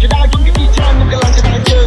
You're not gonna be time, look at